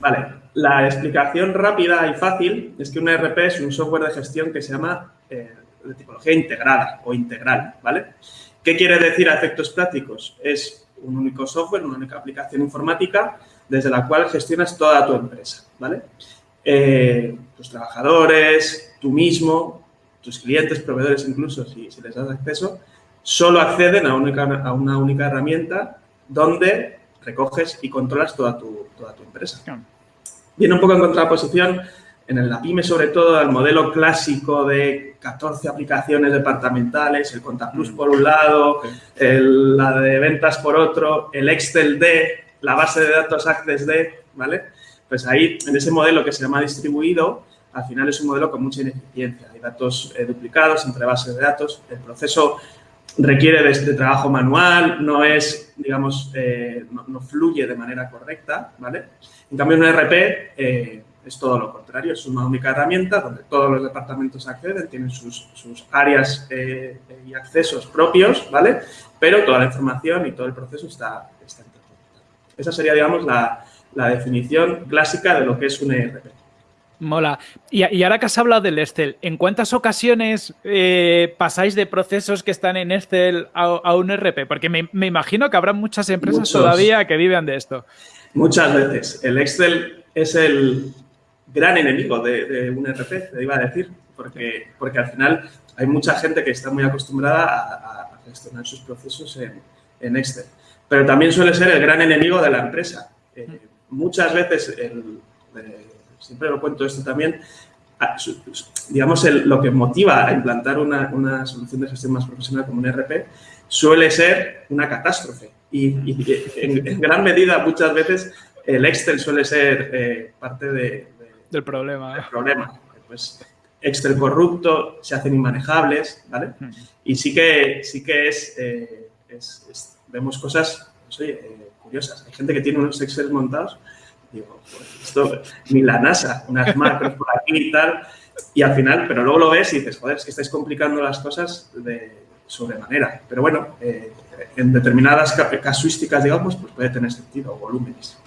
Vale, la explicación rápida y fácil es que un ERP es un software de gestión que se llama eh, de tipología integrada o integral, ¿vale? ¿Qué quiere decir a efectos prácticos? Es un único software, una única aplicación informática desde la cual gestionas toda tu empresa, ¿vale? Eh, tus trabajadores, tú mismo, tus clientes, proveedores incluso, si, les das acceso, solo acceden a, a una única herramienta donde recoges y controlas toda tu, toda tu empresa. Viene un poco en contraposición en la PyME sobre todo al modelo clásico de 14 aplicaciones departamentales, el ContaPlus mm. por un lado, la de ventas por otro, el Excel D, la base de datos Access D, ¿vale? Pues ahí, en ese modelo que se llama distribuido, al final es un modelo con mucha ineficiencia. Hay datos eh, duplicados entre bases de datos, el proceso requiere de este trabajo manual, no es, digamos, eh, no, fluye de manera correcta, ¿vale? En cambio, un ERP eh, es todo lo contrario, es una única herramienta donde todos los departamentos acceden, tienen sus, áreas y accesos propios, ¿vale? Pero toda la información y todo el proceso está, está interconectado. Esa sería, digamos, la definición clásica de lo que es un ERP. Mola. Y, ahora que has hablado del Excel, ¿en cuántas ocasiones eh, pasáis de procesos que están en Excel a, un RP? Porque me, imagino que habrá muchas empresas todavía que viven de esto. Muchas veces. El Excel es el gran enemigo de, un RP, te iba a decir, porque, porque al final hay mucha gente que está muy acostumbrada a, gestionar sus procesos en, Excel. Pero también suele ser el gran enemigo de la empresa. Eh, muchas veces el siempre lo cuento esto también, digamos, lo que motiva a implantar una, solución de gestión más profesional como un ERP suele ser una catástrofe. Y, en, gran medida, muchas veces, el Excel suele ser eh, parte del problema. problema. Pues Excel corrupto, se hacen inmanejables, ¿vale? Y sí que, sí que es, eh, vemos cosas pues, eh, curiosas. Hay gente que tiene unos Excel montados Digo, pues esto, ni la NASA, unas macros por aquí y tal. Y al final, pero luego lo ves y dices, joder, es que estáis complicando las cosas de sobremanera. Pero bueno, eh, en determinadas casuísticas, digamos, pues puede tener sentido, volúmenes.